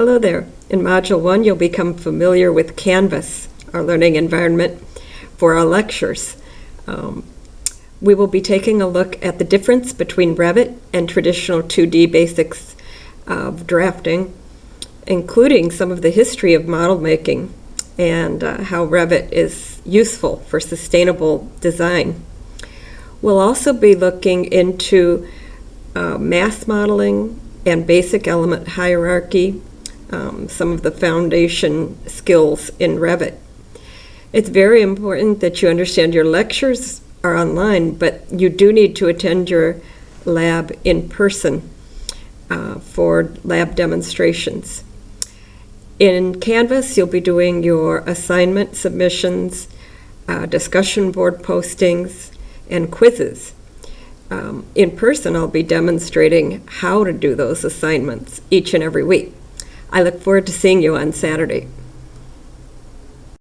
Hello there. In Module 1, you'll become familiar with Canvas, our learning environment for our lectures. Um, we will be taking a look at the difference between Revit and traditional 2D basics of drafting, including some of the history of model making and uh, how Revit is useful for sustainable design. We'll also be looking into uh, mass modeling and basic element hierarchy, um, some of the foundation skills in Revit. It's very important that you understand your lectures are online, but you do need to attend your lab in person uh, for lab demonstrations. In Canvas, you'll be doing your assignment submissions, uh, discussion board postings, and quizzes. Um, in person, I'll be demonstrating how to do those assignments each and every week. I look forward to seeing you on Saturday.